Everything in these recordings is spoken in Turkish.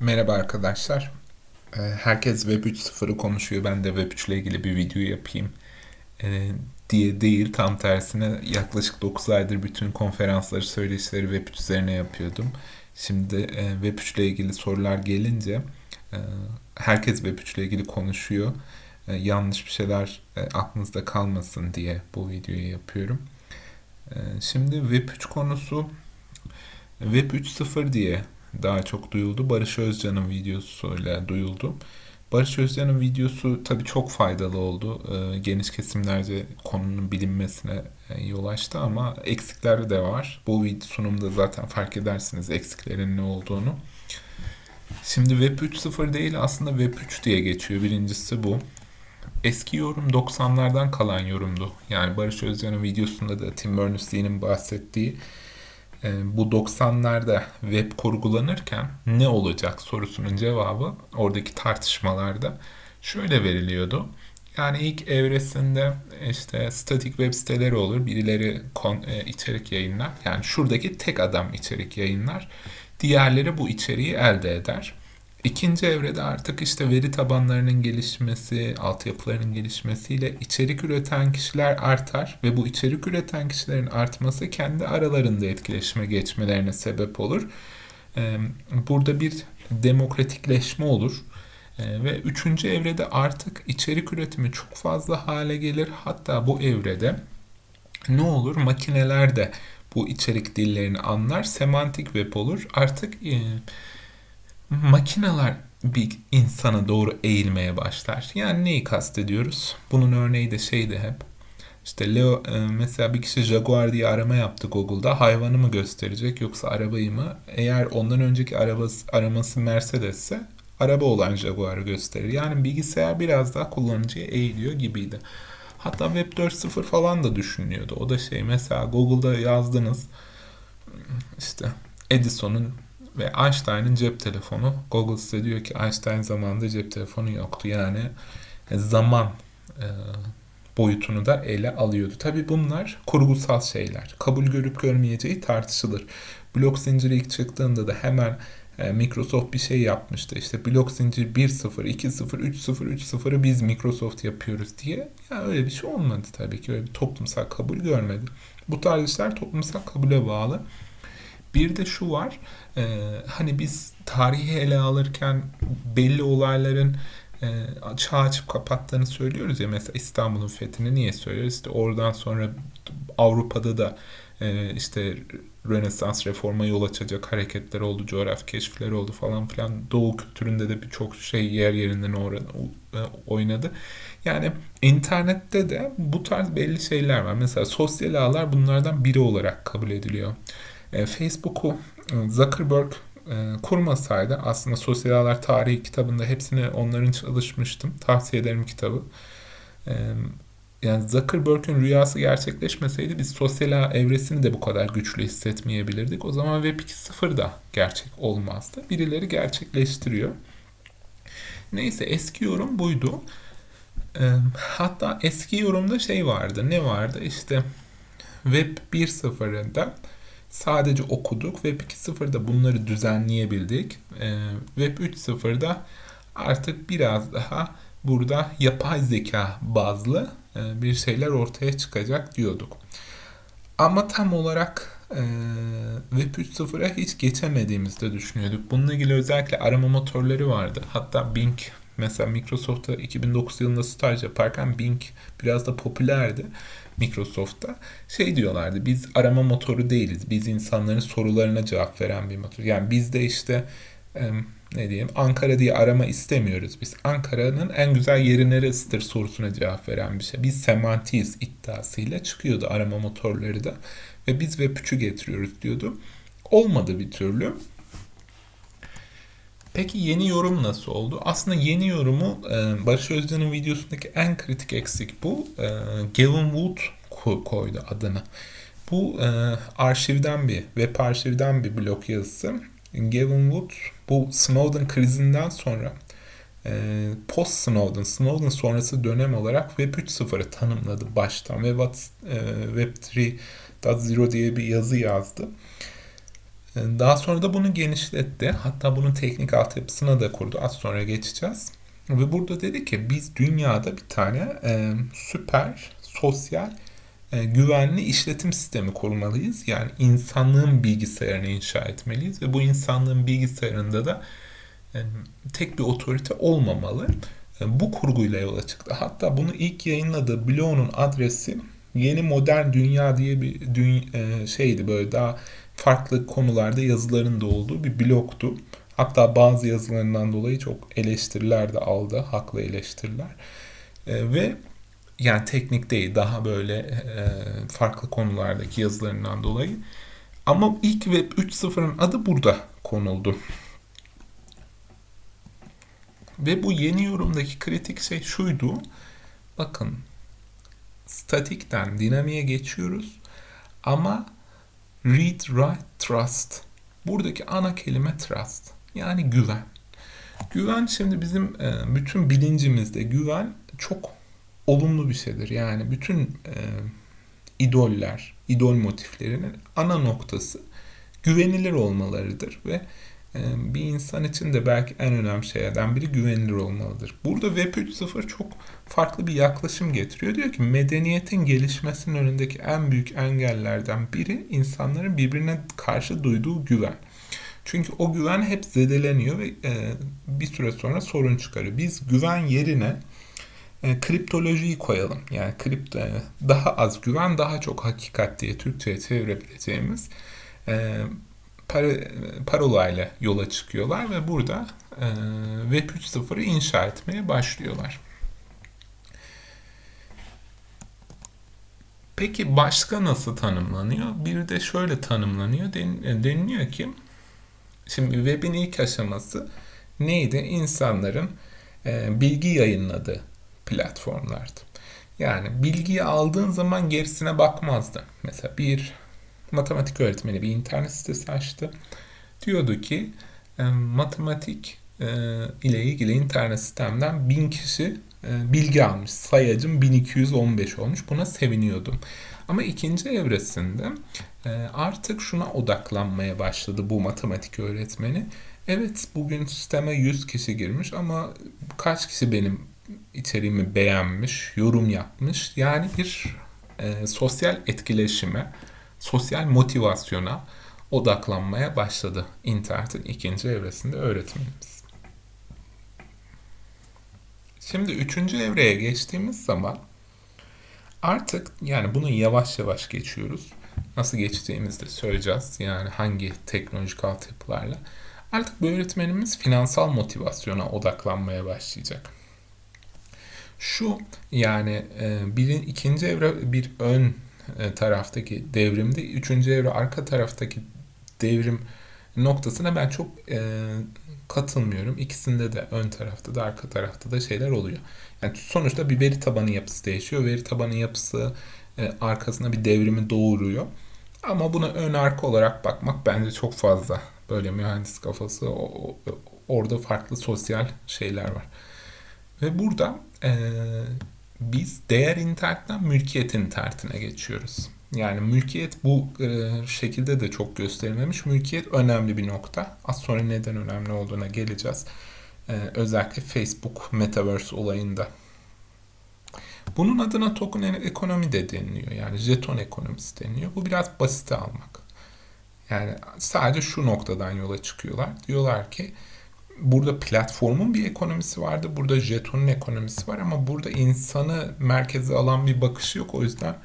Merhaba arkadaşlar. Ee, Herkes Web 3.0'ı konuşuyor. Ben de Web 3 ile ilgili bir video yapayım ee, diye değil. Tam tersine yaklaşık 9 aydır bütün konferansları, söyleşileri Web 3 üzerine yapıyordum. Şimdi e, Web 3 ile ilgili sorular gelince e, herkes Web 3 ile ilgili konuşuyor. E, Yanlış bir şeyler aklınızda kalmasın diye bu videoyu yapıyorum. Şimdi Web 3 konusu Web 3.0 diye daha çok duyuldu. Barış Özcan'ın videosuyla duyuldu. Barış Özcan'ın videosu tabii çok faydalı oldu. Ee, geniş kesimlerce konunun bilinmesine e, yol açtı ama eksikleri de var. Bu video sunumda zaten fark edersiniz eksiklerin ne olduğunu. Şimdi Web 3.0 değil aslında Web 3 diye geçiyor. Birincisi bu. Eski yorum 90'lardan kalan yorumdu. Yani Barış Özcan'ın videosunda da Tim Berners-Lee'nin bahsettiği bu 90'larda web kurgulanırken ne olacak sorusunun cevabı oradaki tartışmalarda şöyle veriliyordu. Yani ilk evresinde işte statik web siteleri olur. Birileri kon, e, içerik yayınlar. Yani şuradaki tek adam içerik yayınlar. Diğerleri bu içeriği elde eder. İkinci evrede artık işte veri tabanlarının gelişmesi, altyapılarının gelişmesiyle içerik üreten kişiler artar ve bu içerik üreten kişilerin artması kendi aralarında etkileşime geçmelerine sebep olur. Burada bir demokratikleşme olur. Ve üçüncü evrede artık içerik üretimi çok fazla hale gelir. Hatta bu evrede ne olur? Makineler de bu içerik dillerini anlar. Semantik web olur. Artık e, makineler bir insana doğru eğilmeye başlar. Yani neyi kastediyoruz? Bunun örneği de şeydi hep. İşte Leo e, mesela bir kişi Jaguar diye arama yaptı Google'da. Hayvanı mı gösterecek yoksa arabayı mı? Eğer ondan önceki arabası, araması Mercedes'se araba olan Jaguar'ı gösterir. Yani bilgisayar biraz daha kullanıcıya eğiliyor gibiydi. Hatta Web 4.0 falan da düşünüyordu. O da şey mesela Google'da yazdınız işte Edison'un ve Einstein'ın cep telefonu. Google size diyor ki Einstein zamanında cep telefonu yoktu. Yani zaman e, boyutunu da ele alıyordu. Tabi bunlar kurgusal şeyler. Kabul görüp görmeyeceği tartışılır. Blok zinciri ilk çıktığında da hemen e, Microsoft bir şey yapmıştı. İşte blok zincir 1.0, 2.0, 3.0, 3.0'ı biz Microsoft yapıyoruz diye. Ya öyle bir şey olmadı tabii ki. Öyle bir toplumsal kabul görmedi. Bu tarz işler toplumsal kabule bağlı. Bir de şu var, e, hani biz tarihi ele alırken belli olayların e, çağ açıp kapattığını söylüyoruz ya mesela İstanbul'un fethini niye söylüyoruz? İşte oradan sonra Avrupa'da da e, işte Rönesans reforma yol açacak hareketler oldu, coğrafi keşifler oldu falan filan. Doğu kültüründe de birçok şey yer yerinden oynadı. Yani internette de bu tarz belli şeyler var. Mesela sosyal ağlar bunlardan biri olarak kabul ediliyor. E, Facebook'u e, Zuckerberg e, kurmasaydı aslında Sosyal Ağlar Tarihi kitabında hepsini onların çalışmıştım. Tavsiye ederim kitabı. Yani Zuckerberg'ün rüyası gerçekleşmeseydi biz sosyal ağ evresini de bu kadar güçlü hissetmeyebilirdik. O zaman Web 2.0 da gerçek olmazdı. Birileri gerçekleştiriyor. Neyse eski yorum buydu. Hatta eski yorumda şey vardı. Ne vardı? İşte Web 1.0'da sadece okuduk. Web 2.0'da bunları düzenleyebildik. Ee, Web 3.0'da artık biraz daha burada yapay zeka bazlı e, bir şeyler ortaya çıkacak diyorduk. Ama tam olarak e, Web 3.0'a hiç geçemediğimizde düşünüyorduk. Bununla ilgili özellikle arama motorları vardı. Hatta Bing mesela Microsoft'ta 2009 yılında staj yaparken Bing biraz da popülerdi. Microsoft'ta şey diyorlardı biz arama motoru değiliz. Biz insanların sorularına cevap veren bir motor. Yani biz de işte ne diyeyim Ankara diye arama istemiyoruz biz. Ankara'nın en güzel yeri neresidir sorusuna cevap veren bir şey. Biz semantiyiz iddiasıyla çıkıyordu arama motorları da. Ve biz web 3'ü getiriyoruz diyordu. Olmadı bir türlü. Peki yeni yorum nasıl oldu? Aslında yeni yorumu e, Barış Özcan'ın videosundaki en kritik eksik bu. E, Gavin Wood koydu adını. Bu e, arşivden bir, web arşivden bir blog yazısı. Gavin Wood bu Snowden krizinden sonra post Snowden, Snowden sonrası dönem olarak Web 3.0'ı tanımladı baştan ve Web 3.0 diye bir yazı yazdı. Daha sonra da bunu genişletti. Hatta bunun teknik altyapısına da kurdu. Az sonra geçeceğiz. Ve burada dedi ki biz dünyada bir tane e, süper sosyal e, güvenli işletim sistemi kurmalıyız. Yani insanlığın bilgisayarını inşa etmeliyiz ve bu insanlığın bilgisayarında da e, tek bir otorite olmamalı. E, bu kurguyla yola çıktı. Hatta bunu ilk yayınladığı blogunun adresi Yeni Modern Dünya diye bir dünya, e, şeydi böyle daha farklı konularda yazıların da olduğu bir blogtu. Hatta bazı yazılarından dolayı çok eleştiriler de aldı. Haklı eleştiriler. E, ve yani teknik değil daha böyle e, farklı konulardaki yazılarından dolayı. Ama ilk Web 3.0'ın adı burada konuldu. Ve bu yeni yorumdaki kritik şey şuydu. Bakın statikten dinamiğe geçiyoruz ama read, write, trust. Buradaki ana kelime trust. Yani güven. Güven şimdi bizim e, bütün bilincimizde güven çok olumlu bir şeydir. Yani bütün e, idoller, idol motiflerinin ana noktası güvenilir olmalarıdır ve bir insan için de belki en önemli şeylerden biri güvenilir olmalıdır. Burada Web 3.0 çok farklı bir yaklaşım getiriyor. Diyor ki medeniyetin gelişmesinin önündeki en büyük engellerden biri insanların birbirine karşı duyduğu güven. Çünkü o güven hep zedeleniyor ve e, bir süre sonra sorun çıkarıyor. Biz güven yerine e, kriptolojiyi koyalım. Yani kripto e, daha az güven, daha çok hakikat diye Türkçe'ye çevirebileceğimiz e, par parola ile yola çıkıyorlar ve burada e, Web 3.0'ı inşa etmeye başlıyorlar. Peki başka nasıl tanımlanıyor? Bir de şöyle tanımlanıyor. Den, e, deniliyor ki şimdi web'in ilk aşaması neydi? İnsanların e, bilgi yayınladığı platformlardı. Yani bilgiyi aldığın zaman gerisine bakmazdı. Mesela bir matematik öğretmeni bir internet sitesi açtı. Diyordu ki e, matematik e, ile ilgili internet sistemden bin kişi e, bilgi almış. Sayacım 1215 olmuş. Buna seviniyordum. Ama ikinci evresinde artık şuna odaklanmaya başladı bu matematik öğretmeni. Evet bugün sisteme 100 kişi girmiş ama kaç kişi benim içeriğimi beğenmiş, yorum yapmış. Yani bir e, sosyal etkileşime, sosyal motivasyona odaklanmaya başladı internetin ikinci evresinde öğretmenimiz. Şimdi üçüncü evreye geçtiğimiz zaman artık yani bunu yavaş yavaş geçiyoruz. Nasıl geçtiğimizi söyleyeceğiz. Yani hangi teknolojik altyapılarla. Artık bu öğretmenimiz finansal motivasyona odaklanmaya başlayacak. Şu yani e, birin ikinci evre bir ön taraftaki devrimde, üçüncü evre arka taraftaki devrim noktasına ben çok e, katılmıyorum. İkisinde de ön tarafta da arka tarafta da şeyler oluyor. Yani sonuçta bir veri tabanı yapısı değişiyor. Veri tabanı yapısı e, arkasına bir devrimi doğuruyor. Ama buna ön arka olarak bakmak bence çok fazla. Böyle mühendis kafası o, o, orada farklı sosyal şeyler var. Ve burada e, biz değer internetten mülkiyet internetine geçiyoruz. Yani mülkiyet bu e, şekilde de çok gösterilmemiş. Mülkiyet önemli bir nokta. Az sonra neden önemli olduğuna geleceğiz. E, özellikle Facebook Metaverse olayında. Bunun adına token ekonomi de deniliyor. Yani jeton ekonomisi deniliyor. Bu biraz basite almak. Yani sadece şu noktadan yola çıkıyorlar. Diyorlar ki burada platformun bir ekonomisi vardı. Burada jetonun ekonomisi var ama burada insanı merkeze alan bir bakışı yok. O yüzden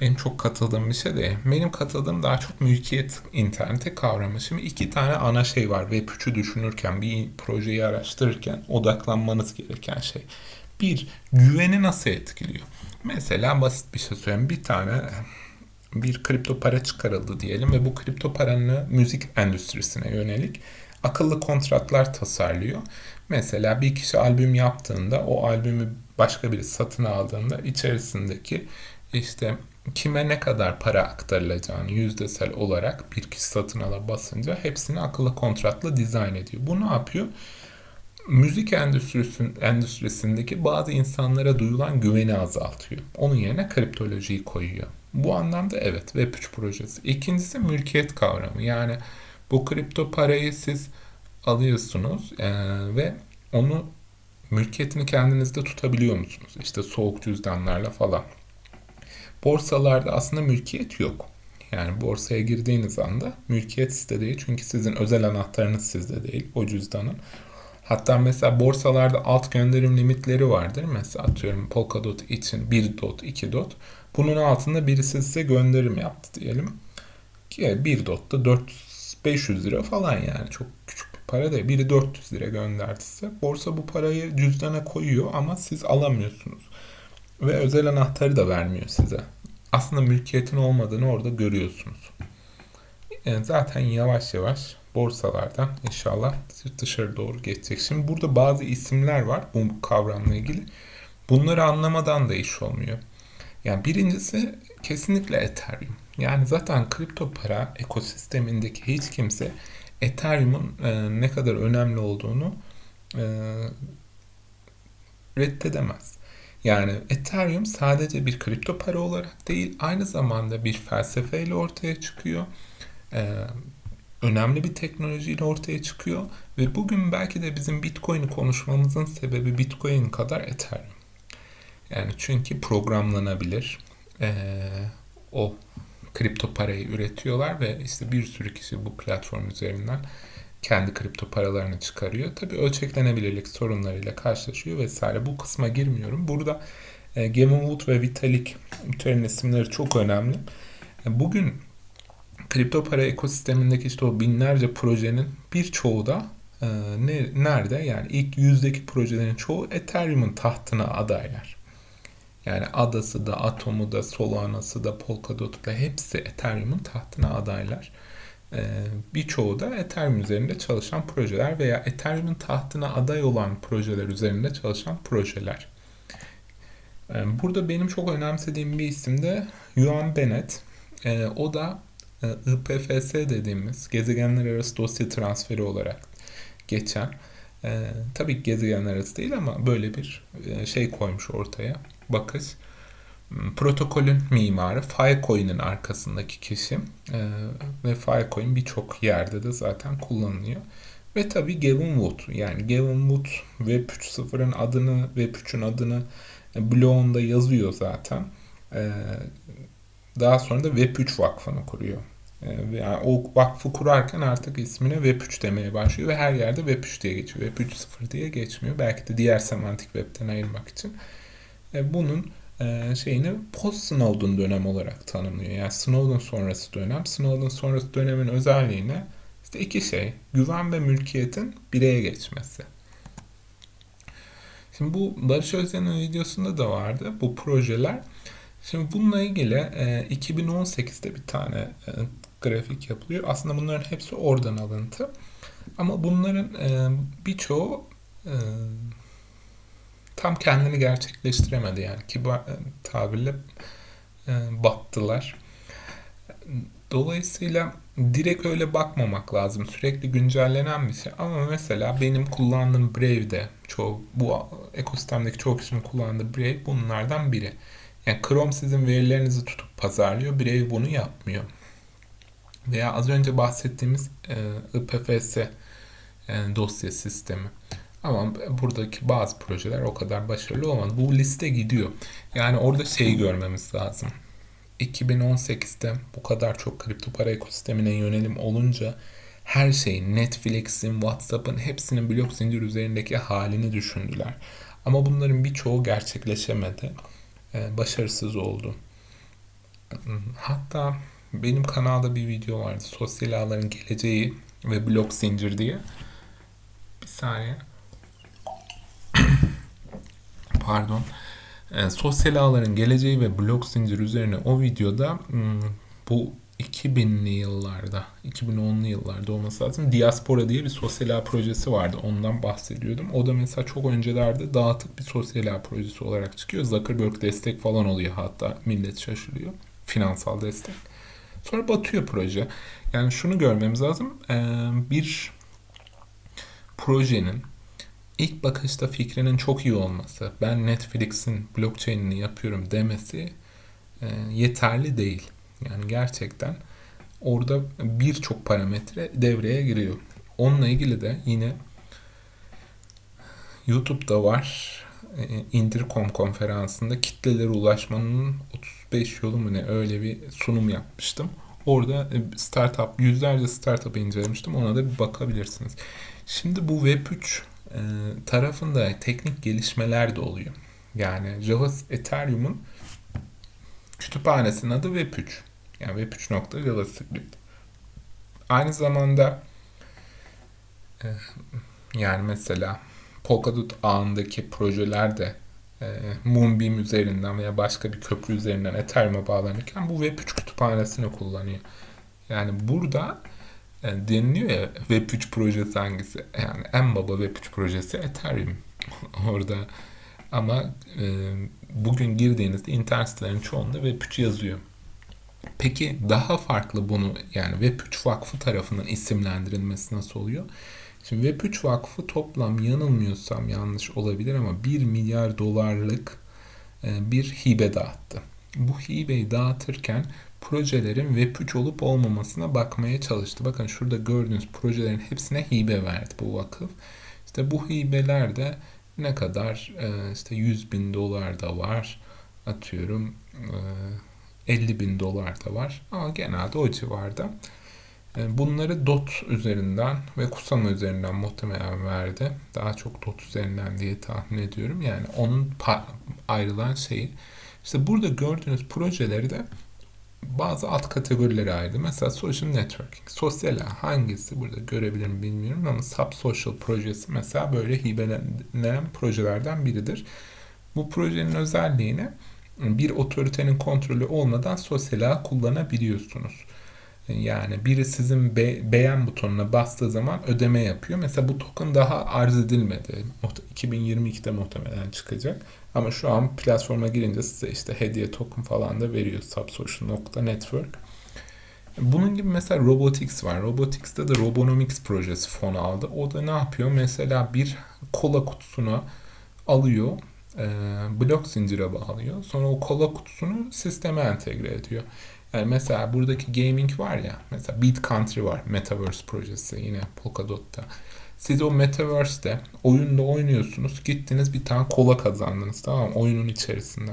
benim çok katıldığım bir şey değil. Benim katıldığım daha çok mülkiyet interneti kavramı. Şimdi iki tane ana şey var. Web 3'ü düşünürken, bir projeyi araştırırken odaklanmanız gereken şey. Bir, güveni nasıl etkiliyor? Mesela basit bir şey söyleyeyim. Bir tane bir kripto para çıkarıldı diyelim ve bu kripto paranın müzik endüstrisine yönelik akıllı kontratlar tasarlıyor. Mesela bir kişi albüm yaptığında o albümü başka biri satın aldığında içerisindeki işte kime ne kadar para aktarılacağını yüzdesel olarak bir kişi satın ala basınca hepsini akıllı kontratla dizayn ediyor. Bu ne yapıyor? Müzik endüstrisindeki bazı insanlara duyulan güveni azaltıyor. Onun yerine kriptolojiyi koyuyor. Bu anlamda evet Web3 projesi. İkincisi mülkiyet kavramı. Yani bu kripto parayı siz alıyorsunuz e, ve onu mülkiyetini kendinizde tutabiliyor musunuz? İşte soğuk cüzdanlarla falan. Borsalarda aslında mülkiyet yok. Yani borsaya girdiğiniz anda mülkiyet sizde değil. Çünkü sizin özel anahtarınız sizde değil o cüzdanın. Hatta mesela borsalarda alt gönderim limitleri vardır. Mesela atıyorum Polkadot için 1 dot, 2 dot. Bunun altında birisi size gönderim yaptı diyelim. Ki 1 dot da 400 500 lira falan yani çok küçük bir para değil. Biri 400 lira gönderdi size. Borsa bu parayı cüzdana koyuyor ama siz alamıyorsunuz. Ve özel anahtarı da vermiyor size. Aslında mülkiyetin olmadığını orada görüyorsunuz. Yani zaten yavaş yavaş borsalardan inşallah dışarı doğru geçecek. Şimdi burada bazı isimler var bu kavramla ilgili. Bunları anlamadan da iş olmuyor. Yani birincisi kesinlikle Ethereum. Yani zaten kripto para ekosistemindeki hiç kimse Ethereum'un e, ne kadar önemli olduğunu e, reddedemez. Yani Ethereum sadece bir kripto para olarak değil, aynı zamanda bir felsefeyle ortaya çıkıyor. E, önemli bir teknolojiyle ortaya çıkıyor ve bugün belki de bizim Bitcoin'i konuşmamızın sebebi Bitcoin kadar Ethereum. Yani çünkü programlanabilir. Ee, o kripto parayı üretiyorlar ve işte bir sürü kişi bu platform üzerinden kendi kripto paralarını çıkarıyor. Tabi ölçeklenebilirlik sorunlarıyla karşılaşıyor vesaire. Bu kısma girmiyorum. Burada e, Gavin ve Vitalik Buterin isimleri çok önemli. E, bugün kripto para ekosistemindeki işte o binlerce projenin birçoğu da e, ne, nerede? Yani ilk yüzdeki projelerin çoğu Ethereum'un tahtına adaylar. Yani adası da, atomu da, Solana'sı da, Polkadot'u da hepsi Ethereum'un tahtına adaylar. Ee, birçoğu da Ethereum üzerinde çalışan projeler veya Ethereum'un tahtına aday olan projeler üzerinde çalışan projeler. Ee, burada benim çok önemsediğim bir isim de Yuan Bennett. Ee, o da e, IPFS dediğimiz gezegenler arası dosya transferi olarak geçen e, tabii gezegenler arası değil ama böyle bir e, şey koymuş ortaya bakış. Hmm, protokolün mimarı Filecoin'in arkasındaki kişi e, ve Filecoin birçok yerde de zaten kullanılıyor. Ve tabii Gavin Wood yani Gavin Wood Web 3.0'ın adını Web 3'ün adını e, blogunda yazıyor zaten. E, daha sonra da Web 3 vakfını kuruyor. E, yani o vakfı kurarken artık ismine Web 3 demeye başlıyor ve her yerde Web 3 diye geçiyor. Web 3.0 diye geçmiyor. Belki de diğer semantik webten ayırmak için. E, bunun e, şeyini post Snowden dönem olarak tanımlıyor. Yani Snowden sonrası dönem. Snowden sonrası dönemin özelliğine işte iki şey. Güven ve mülkiyetin bireye geçmesi. Şimdi bu Barış Özden'in videosunda da vardı bu projeler. Şimdi bununla ilgili e, 2018'de bir tane e, grafik yapılıyor. Aslında bunların hepsi oradan alıntı. Ama bunların e, birçoğu tam kendini gerçekleştiremedi yani kibar e, tabirle e, battılar. Dolayısıyla direkt öyle bakmamak lazım. Sürekli güncellenen bir şey. Ama mesela benim kullandığım Brave'de çoğu bu ekosistemdeki çoğu kişinin kullandığı Brave bunlardan biri. Yani Chrome sizin verilerinizi tutup pazarlıyor. Brave bunu yapmıyor. Veya az önce bahsettiğimiz e, IPFS e, dosya sistemi. Ama buradaki bazı projeler o kadar başarılı olmadı. Bu liste gidiyor. Yani orada şeyi görmemiz lazım. 2018'de bu kadar çok kripto para ekosistemine yönelim olunca her şeyin Netflix'in, WhatsApp'ın hepsinin blok zincir üzerindeki halini düşündüler. Ama bunların birçoğu gerçekleşemedi. Ee, başarısız oldu. Hatta benim kanalda bir video vardı. Sosyal ağların geleceği ve blok zincir diye. Bir saniye pardon e, sosyal ağların geleceği ve blok zincir üzerine o videoda hmm, bu 2000'li yıllarda, 2010'lu yıllarda olması lazım. Diaspora diye bir sosyal ağ projesi vardı. Ondan bahsediyordum. O da mesela çok öncelerde dağıtık bir sosyal ağ projesi olarak çıkıyor. Zuckerberg destek falan oluyor hatta. Millet şaşırıyor. Finansal destek. Sonra batıyor proje. Yani şunu görmemiz lazım. Bir projenin ilk bakışta fikrinin çok iyi olması, ben Netflix'in blockchain'ini yapıyorum demesi e, yeterli değil. Yani gerçekten orada birçok parametre devreye giriyor. Onunla ilgili de yine YouTube'da var. E, Indircom konferansında kitlelere ulaşmanın 35 yolu mu ne öyle bir sunum yapmıştım. Orada e, startup, yüzlerce startup incelemiştim. Ona da bir bakabilirsiniz. Şimdi bu Web3 e, tarafında teknik gelişmeler de oluyor. Yani Java Ethereum'un kütüphanesinin adı Web3. Yani Web3.JavaScript. Aynı zamanda yani mesela Polkadot ağındaki projeler de e, Moonbeam üzerinden veya başka bir köprü üzerinden Ethereum'a bağlanırken bu Web3 kütüphanesini kullanıyor. Yani burada e, deniliyor ya Web3 projesi hangisi? Yani en baba Web3 projesi Ethereum. Orada ama e, bugün girdiğinizde internet sitelerin çoğunda Web3 yazıyor. Peki daha farklı bunu yani Web3 Vakfı tarafından isimlendirilmesi nasıl oluyor? Şimdi Web3 Vakfı toplam yanılmıyorsam yanlış olabilir ama 1 milyar dolarlık e, bir hibe dağıttı. Bu hibeyi dağıtırken projelerin Web3 olup olmamasına bakmaya çalıştı. Bakın şurada gördüğünüz projelerin hepsine hibe verdi bu vakıf. İşte bu hibeler de ne kadar e, işte 100 bin dolar da var atıyorum 50 e, bin dolar da var ama genelde o civarda. E, bunları DOT üzerinden ve Kusama üzerinden muhtemelen verdi. Daha çok DOT üzerinden diye tahmin ediyorum. Yani onun ayrılan şeyi. İşte burada gördüğünüz projeleri de bazı alt kategorilere ayırdı. Mesela social networking. Sosyal hangisi burada görebilirim bilmiyorum ama sub social projesi mesela böyle hibelenen projelerden biridir. Bu projenin özelliğini bir otoritenin kontrolü olmadan sosyal kullanabiliyorsunuz. Yani biri sizin be- beğen butonuna bastığı zaman ödeme yapıyor. Mesela bu token daha arz edilmedi. 2022'de muhtemelen çıkacak. Ama şu an platforma girince size işte hediye token falan da veriyor. Subsocial.network. Bunun gibi mesela Robotics var. Robotics'te de Robonomics projesi fon aldı. O da ne yapıyor? Mesela bir kola kutusuna alıyor, e, blok zincire bağlıyor. Sonra o kola kutusunu sisteme entegre ediyor. Yani mesela buradaki gaming var ya, mesela Beat Country var, Metaverse projesi yine Polkadot'ta. Siz o Metaverse'de oyunda oynuyorsunuz, gittiniz bir tane kola kazandınız tamam mı? Oyunun içerisinde.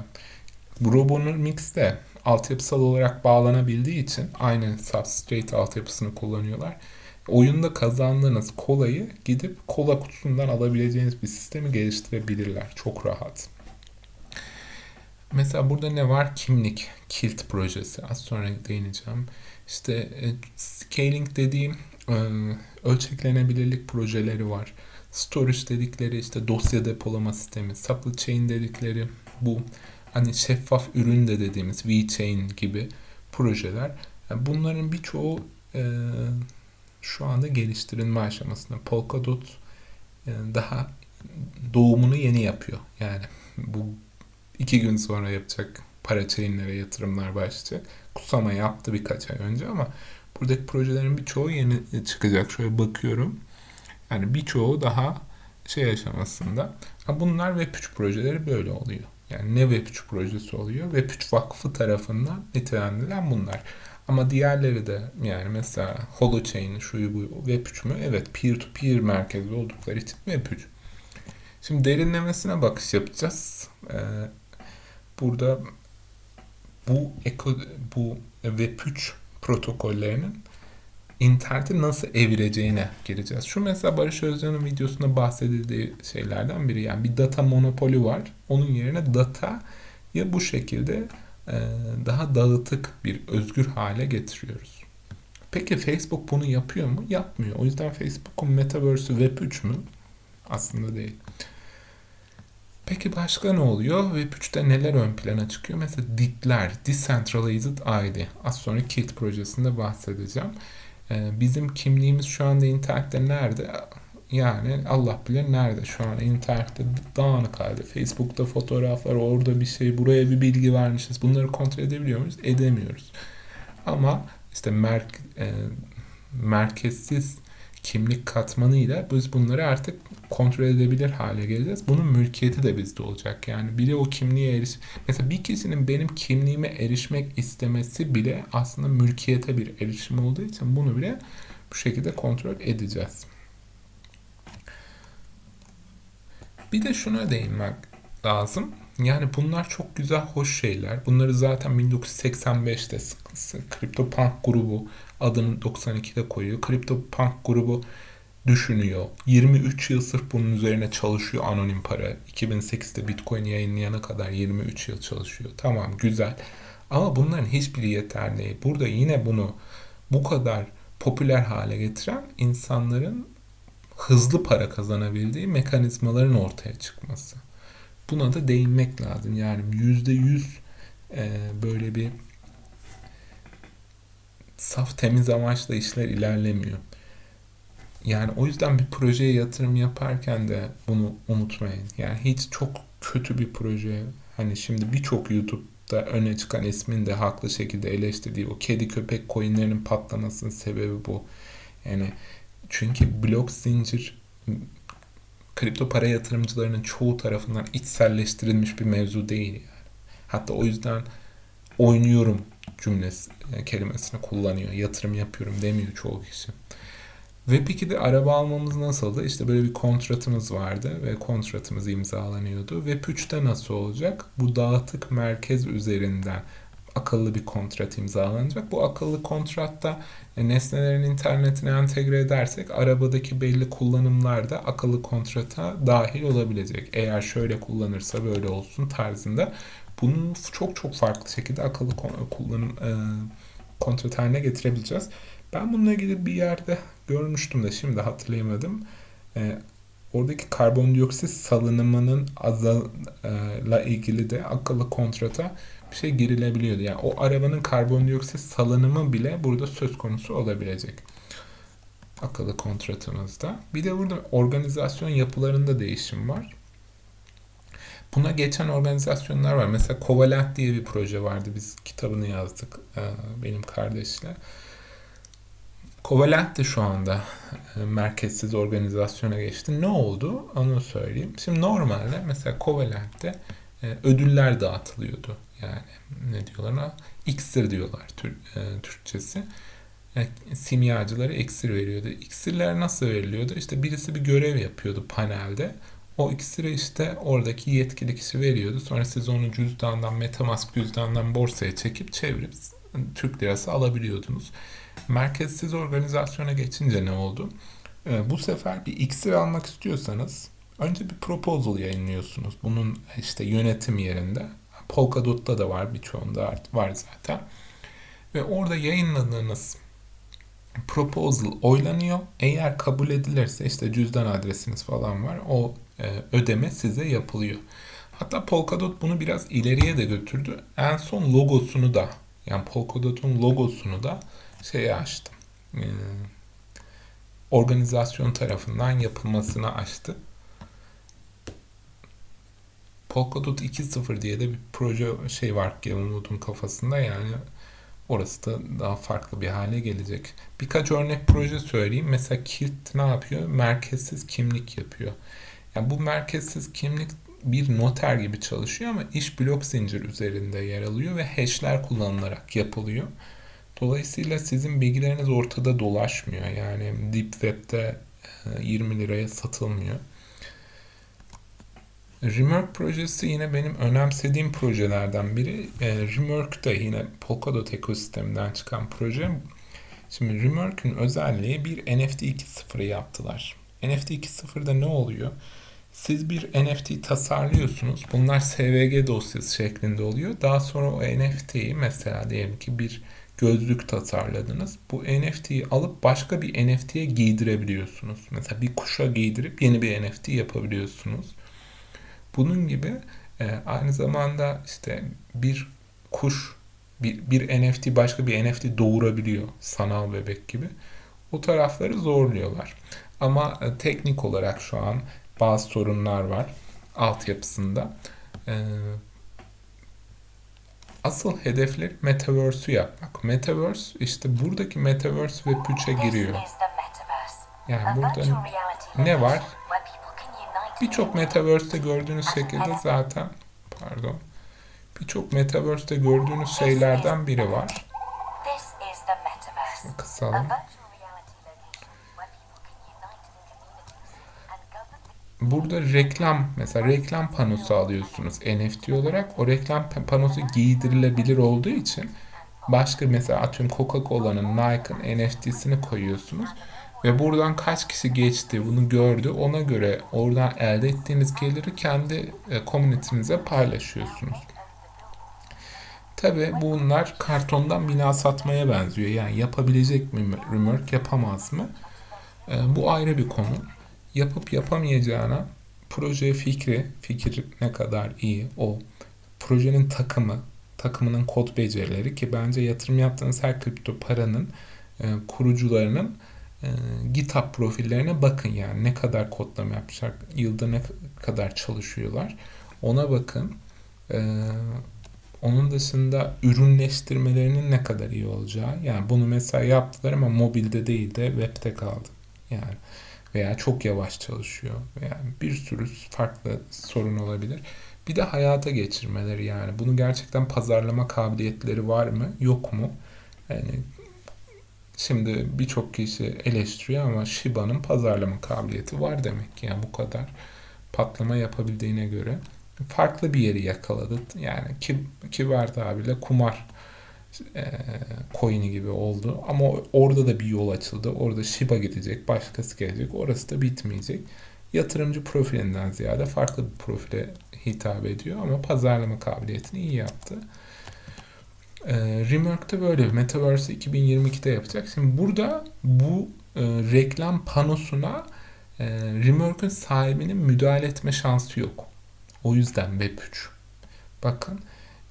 Bu Robonomics'te altyapısal olarak bağlanabildiği için aynı substrate altyapısını kullanıyorlar. Oyunda kazandığınız kolayı gidip kola kutusundan alabileceğiniz bir sistemi geliştirebilirler. Çok rahat. Mesela burada ne var? Kimlik, Kilt projesi. Az sonra değineceğim. İşte e, scaling dediğim e, ölçeklenebilirlik projeleri var. Storage dedikleri işte dosya depolama sistemi, supply chain dedikleri bu hani şeffaf ürün de dediğimiz VChain gibi projeler. Yani bunların birçoğu e, şu anda geliştirilme aşamasında. Polkadot e, daha doğumunu yeni yapıyor. Yani bu iki gün sonra yapacak para chainlere yatırımlar başlayacak. Kusama yaptı birkaç ay önce ama buradaki projelerin birçoğu yeni çıkacak. Şöyle bakıyorum. Yani birçoğu daha şey aşamasında. Bunlar Web3 projeleri böyle oluyor. Yani ne Web3 projesi oluyor? Web3 Vakfı tarafından nitelendirilen bunlar. Ama diğerleri de yani mesela Holochain şu bu Web3 mü? Evet peer to peer merkezli oldukları için Web3. Şimdi derinlemesine bakış yapacağız. Ee, burada bu eko, bu Web3 protokollerinin interneti nasıl evireceğine gireceğiz. Şu mesela Barış Özcan'ın videosunda bahsedildiği şeylerden biri. Yani bir data monopoli var. Onun yerine data ya bu şekilde e, daha dağıtık bir özgür hale getiriyoruz. Peki Facebook bunu yapıyor mu? Yapmıyor. O yüzden Facebook'un Metaverse'ü Web3 mü? Aslında değil. Peki başka ne oluyor? Web3'te neler ön plana çıkıyor? Mesela DIT'ler, Decentralized ID. Az sonra KIT projesinde bahsedeceğim. Ee, bizim kimliğimiz şu anda internette nerede? Yani Allah bilir nerede şu an internette dağınık halde. Facebook'ta fotoğraflar, orada bir şey, buraya bir bilgi vermişiz. Bunları kontrol edebiliyor muyuz? Edemiyoruz. Ama işte merk, e, merkezsiz kimlik katmanıyla biz bunları artık kontrol edebilir hale geleceğiz. Bunun mülkiyeti de bizde olacak. Yani biri o kimliğe eriş... Mesela bir kişinin benim kimliğime erişmek istemesi bile aslında mülkiyete bir erişim olduğu için bunu bile bu şekilde kontrol edeceğiz. Bir de şuna değinmek lazım. Yani bunlar çok güzel, hoş şeyler. Bunları zaten 1985'te CryptoPunk grubu adını 92'de koyuyor. CryptoPunk grubu düşünüyor. 23 yıl sırf bunun üzerine çalışıyor anonim para. 2008'de Bitcoin yayınlayana kadar 23 yıl çalışıyor. Tamam güzel. Ama bunların hiçbiri yeterli değil. Burada yine bunu bu kadar popüler hale getiren insanların hızlı para kazanabildiği mekanizmaların ortaya çıkması. Buna da değinmek lazım. Yani yüzde yüz e, böyle bir saf temiz amaçla işler ilerlemiyor. Yani o yüzden bir projeye yatırım yaparken de bunu unutmayın. Yani hiç çok kötü bir proje hani şimdi birçok YouTube'da öne çıkan ismin de haklı şekilde eleştirdiği o kedi köpek coinlerinin patlamasının sebebi bu. Yani çünkü blok zincir kripto para yatırımcılarının çoğu tarafından içselleştirilmiş bir mevzu değil yani. Hatta o yüzden oynuyorum cümlesi e, kelimesini kullanıyor. Yatırım yapıyorum demiyor çoğu kişi. Web 2'de araba almamız nasıldı? İşte böyle bir kontratımız vardı ve kontratımız imzalanıyordu. Web 3'te nasıl olacak? Bu dağıtık merkez üzerinden akıllı bir kontrat imzalanacak. Bu akıllı kontratta e, nesnelerin internetine entegre edersek arabadaki belli kullanımlar da akıllı kontrata dahil olabilecek. Eğer şöyle kullanırsa böyle olsun tarzında bunu çok çok farklı şekilde akıllı kullanım e, kontrat haline getirebileceğiz. Ben bununla ilgili bir yerde görmüştüm de şimdi hatırlayamadım. E, oradaki karbondioksit salınımının azalıyla ilgili de akıllı kontrata bir şey girilebiliyordu. Yani o arabanın karbondioksit salınımı bile burada söz konusu olabilecek. Akıllı kontratımızda. Bir de burada organizasyon yapılarında değişim var. Buna geçen organizasyonlar var. Mesela Covalent diye bir proje vardı. Biz kitabını yazdık e, benim kardeşle. Covalent de şu anda e, merkezsiz organizasyona geçti. Ne oldu? Onu söyleyeyim. Şimdi normalde mesela Covalent'te e, ödüller dağıtılıyordu. Yani ne diyorlar ona? İksir diyorlar tür, Türkçesi. Yani simyacılara iksir veriyordu. İksirler nasıl veriliyordu? İşte birisi bir görev yapıyordu panelde. O iksiri işte oradaki yetkili kişi veriyordu. Sonra siz onu cüzdandan, Metamask cüzdandan borsaya çekip çevirip Türk lirası alabiliyordunuz. Merkezsiz organizasyona geçince ne oldu? Ee, bu sefer bir iksir almak istiyorsanız önce bir proposal yayınlıyorsunuz. Bunun işte yönetim yerinde. Polkadot'ta da var birçoğunda var zaten. Ve orada yayınladığınız proposal oylanıyor. Eğer kabul edilirse işte cüzdan adresiniz falan var. O ödeme size yapılıyor. Hatta Polkadot bunu biraz ileriye de götürdü. En son logosunu da yani Polkadot'un logosunu da şeye açtı. E, organizasyon tarafından yapılmasına açtı. Polkadot 2.0 diye de bir proje şey var Gavin kafasında yani orası da daha farklı bir hale gelecek. Birkaç örnek proje söyleyeyim. Mesela Kilt ne yapıyor? Merkezsiz kimlik yapıyor. Yani bu merkezsiz kimlik bir noter gibi çalışıyor ama iş blok zincir üzerinde yer alıyor ve hashler kullanılarak yapılıyor. Dolayısıyla sizin bilgileriniz ortada dolaşmıyor. Yani Deep Web'de 20 e, liraya satılmıyor. Remerk projesi yine benim önemsediğim projelerden biri. E, Remerk de yine Polkadot ekosisteminden çıkan proje. Şimdi Remerk'ün özelliği bir NFT 2.0'ı yaptılar. NFT 2.0'da ne oluyor? Siz bir NFT tasarlıyorsunuz. Bunlar SVG dosyası şeklinde oluyor. Daha sonra o NFT'yi mesela diyelim ki bir gözlük tasarladınız. Bu NFT'yi alıp başka bir NFT'ye giydirebiliyorsunuz. Mesela bir kuşa giydirip yeni bir NFT yapabiliyorsunuz. Bunun gibi e, aynı zamanda işte bir kuş bir, bir NFT başka bir NFT doğurabiliyor sanal bebek gibi. O tarafları zorluyorlar. Ama e, teknik olarak şu an bazı sorunlar var altyapısında. E, asıl hedefleri Metaverse'ü yapmak. Metaverse işte buradaki Metaverse ve 3'e giriyor. Yani burada ne var? Birçok Metaverse'te gördüğünüz şekilde zaten pardon birçok Metaverse'te gördüğünüz şeylerden biri var. Kısalım. Burada reklam mesela reklam panosu alıyorsunuz NFT olarak. O reklam panosu giydirilebilir olduğu için başka mesela atıyorum Coca-Cola'nın, Nike'ın NFT'sini koyuyorsunuz. Ve buradan kaç kişi geçti bunu gördü. Ona göre oradan elde ettiğiniz geliri kendi e, komünitinize paylaşıyorsunuz. Tabi bunlar kartondan bina satmaya benziyor. Yani yapabilecek mi Remerk yapamaz mı? E, bu ayrı bir konu. Yapıp yapamayacağına proje fikri, fikir ne kadar iyi o. Projenin takımı, takımının kod becerileri ki bence yatırım yaptığınız her kripto paranın e, kurucularının e, GitHub profillerine bakın yani ne kadar kodlama yapmışlar, yılda ne kadar çalışıyorlar. Ona bakın. E, onun dışında ürünleştirmelerinin ne kadar iyi olacağı. Yani bunu mesela yaptılar ama mobilde değil de webde kaldı. Yani veya çok yavaş çalışıyor veya bir sürü farklı sorun olabilir. Bir de hayata geçirmeleri yani bunu gerçekten pazarlama kabiliyetleri var mı yok mu? Yani şimdi birçok kişi eleştiriyor ama Shiba'nın pazarlama kabiliyeti var demek ki yani bu kadar patlama yapabildiğine göre farklı bir yeri yakaladı. Yani ki, kibar tabirle kumar e, coin'i gibi oldu. Ama orada da bir yol açıldı. Orada Shiba gidecek, başkası gelecek. Orası da bitmeyecek. Yatırımcı profilinden ziyade farklı bir profile hitap ediyor ama pazarlama kabiliyetini iyi yaptı. E, Remark'ta böyle Metaverse 2022'de yapacak. Şimdi burada bu e, reklam panosuna e, Remark'ın sahibinin müdahale etme şansı yok. O yüzden Web3. Bakın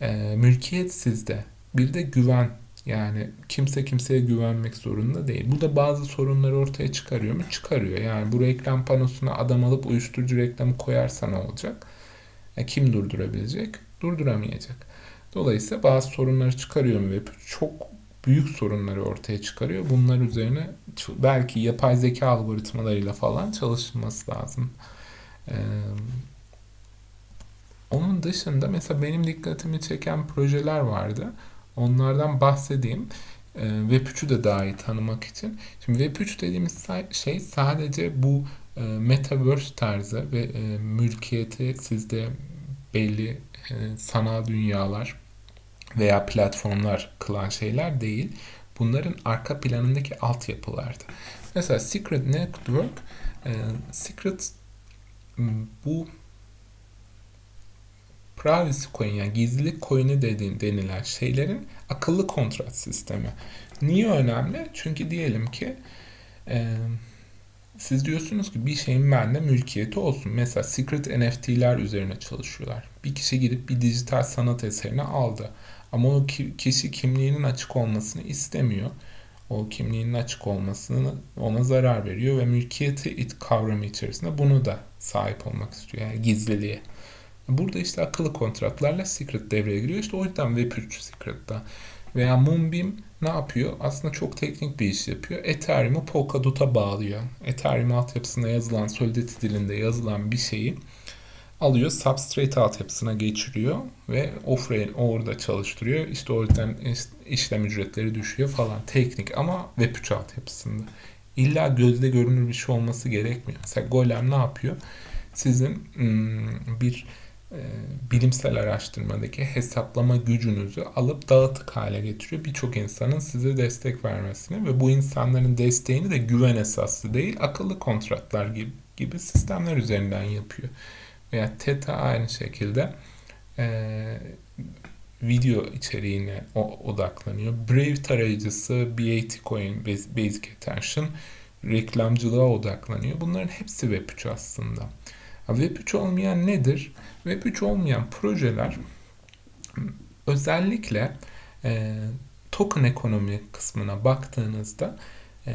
e, mülkiyet sizde. Bir de güven. Yani kimse kimseye güvenmek zorunda değil. Bu da bazı sorunları ortaya çıkarıyor mu? Çıkarıyor. Yani bu reklam panosuna adam alıp uyuşturucu reklamı koyarsa ne olacak? E, kim durdurabilecek? Durduramayacak. Dolayısıyla bazı sorunları çıkarıyor mu? Çok büyük sorunları ortaya çıkarıyor. Bunlar üzerine belki yapay zeka algoritmalarıyla falan çalışılması lazım. Ee, onun dışında mesela benim dikkatimi çeken projeler vardı. Onlardan bahsedeyim. E, Web3'ü de daha iyi tanımak için. Şimdi Web3 dediğimiz şey sadece bu e, metaverse tarzı ve e, mülkiyeti sizde belli e, sanal dünyalar veya platformlar kılan şeyler değil. Bunların arka planındaki altyapılardı. Mesela Secret Network, e, Secret bu privacy coin yani gizlilik coin'i dediğin, denilen şeylerin akıllı kontrat sistemi. Niye önemli? Çünkü diyelim ki e, siz diyorsunuz ki bir şeyin bende mülkiyeti olsun. Mesela secret NFT'ler üzerine çalışıyorlar. Bir kişi gidip bir dijital sanat eserini aldı. Ama o kişi kimliğinin açık olmasını istemiyor. O kimliğinin açık olmasını ona zarar veriyor ve mülkiyeti kavramı içerisinde bunu da sahip olmak istiyor. Yani gizliliğe. Burada işte akıllı kontratlarla Secret devreye giriyor. İşte o yüzden Web3 Secret'ta. Veya Moonbeam ne yapıyor? Aslında çok teknik bir iş yapıyor. Ethereum'u Polkadot'a bağlıyor. Ethereum altyapısında yazılan, Solidity dilinde yazılan bir şeyi alıyor, Substrate altyapısına geçiriyor ve offrail orada çalıştırıyor. İşte o yüzden işlem ücretleri düşüyor falan. Teknik ama Web3 altyapısında. İlla gözle görünür bir şey olması gerekmiyor. Mesela Golem ne yapıyor? Sizin hmm, bir bilimsel araştırmadaki hesaplama gücünüzü alıp dağıtık hale getiriyor. Birçok insanın size destek vermesini ve bu insanların desteğini de güven esaslı değil akıllı kontratlar gibi, gibi sistemler üzerinden yapıyor. Veya Theta aynı şekilde e, video içeriğine odaklanıyor. Brave tarayıcısı, BAT Coin, Basic Attention reklamcılığa odaklanıyor. Bunların hepsi Web3 aslında. Web3 olmayan nedir? Web3 olmayan projeler özellikle e, token ekonomi kısmına baktığınızda e,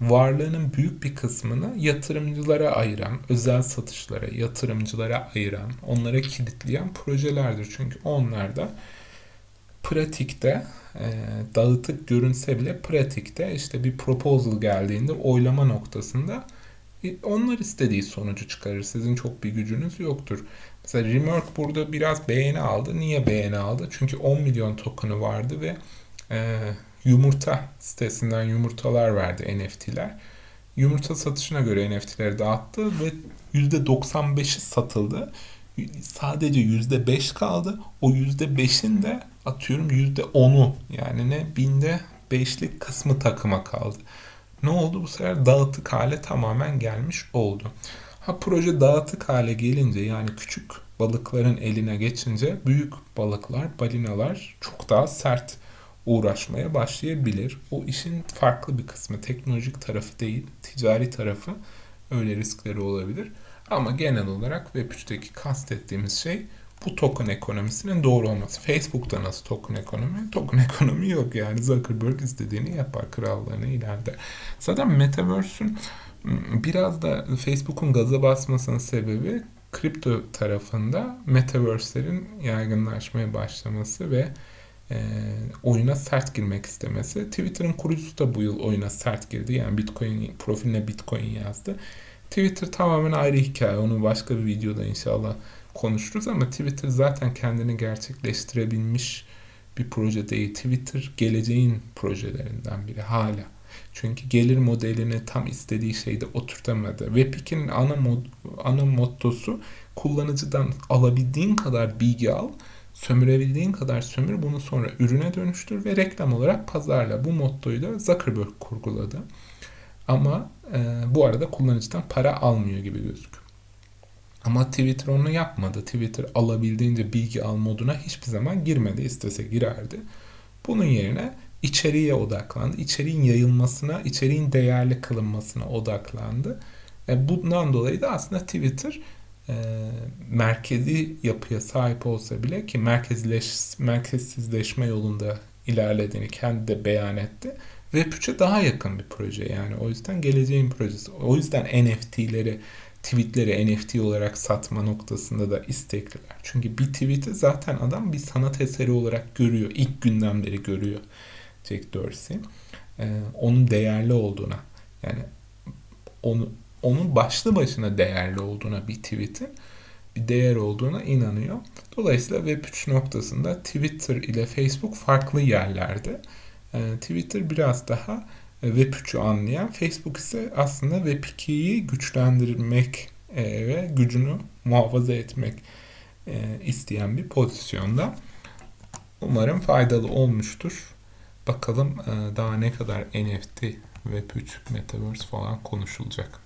varlığının büyük bir kısmını yatırımcılara ayıran, özel satışlara, yatırımcılara ayıran, onlara kilitleyen projelerdir. Çünkü onlarda pratikte e, dağıtık görünse bile pratikte işte bir proposal geldiğinde oylama noktasında onlar istediği sonucu çıkarır. Sizin çok bir gücünüz yoktur. Mesela Remark burada biraz beğeni aldı. Niye beğeni aldı? Çünkü 10 milyon token'ı vardı ve e, yumurta sitesinden yumurtalar verdi NFT'ler. Yumurta satışına göre NFT'leri dağıttı ve %95'i satıldı. Sadece %5 kaldı. O %5'in de atıyorum %10'u yani ne binde 5'lik kısmı takıma kaldı. Ne oldu bu sefer dağıtık hale tamamen gelmiş oldu. Ha proje dağıtık hale gelince yani küçük balıkların eline geçince büyük balıklar, balinalar çok daha sert uğraşmaya başlayabilir. O işin farklı bir kısmı, teknolojik tarafı değil, ticari tarafı öyle riskleri olabilir. Ama genel olarak Web3'teki kastettiğimiz şey bu token ekonomisinin doğru olması. Facebook'ta nasıl token ekonomi? Token ekonomi yok yani. Zuckerberg istediğini yapar, krallığını ileride. Zaten Metaverse'ün ıı, biraz da Facebook'un gaza basmasının sebebi kripto tarafında Metaverse'lerin yaygınlaşmaya başlaması ve e, oyuna sert girmek istemesi. Twitter'ın kurucusu da bu yıl oyuna sert girdi. Yani Bitcoin profiline Bitcoin yazdı. Twitter tamamen ayrı hikaye. Onu başka bir videoda inşallah konuşuruz ama Twitter zaten kendini gerçekleştirebilmiş bir proje değil. Twitter geleceğin projelerinden biri hala. Çünkü gelir modelini tam istediği şeyde oturtamadı. Web2'nin ana, mod, ana mottosu kullanıcıdan alabildiğin kadar bilgi al, sömürebildiğin kadar sömür, bunu sonra ürüne dönüştür ve reklam olarak pazarla. Bu mottoyu da Zuckerberg kurguladı. Ama e, bu arada kullanıcıdan para almıyor gibi gözüküyor. Ama Twitter onu yapmadı. Twitter alabildiğince bilgi al moduna hiçbir zaman girmedi. İstese girerdi. Bunun yerine içeriğe odaklandı. İçeriğin yayılmasına, içeriğin değerli kılınmasına odaklandı. E, bundan dolayı da aslında Twitter e, merkezi yapıya sahip olsa bile ki merkezleş, merkezsizleşme yolunda ilerlediğini kendi de beyan etti. Web3'e daha yakın bir proje yani. O yüzden geleceğin projesi. O yüzden NFT'leri, tweetleri NFT olarak satma noktasında da istekliler. Çünkü bir tweet'i zaten adam bir sanat eseri olarak görüyor. İlk günden beri görüyor Jack Dorsey. Ee, onun değerli olduğuna yani onu onun başlı başına değerli olduğuna bir tweet'in bir değer olduğuna inanıyor. Dolayısıyla Web3 noktasında Twitter ile Facebook farklı yerlerde. Ee, Twitter biraz daha e, Web3'ü anlayan, Facebook ise aslında Web2'yi güçlendirmek e, ve gücünü muhafaza etmek e, isteyen bir pozisyonda. Umarım faydalı olmuştur. Bakalım daha ne kadar NFT, Web3, Metaverse falan konuşulacak.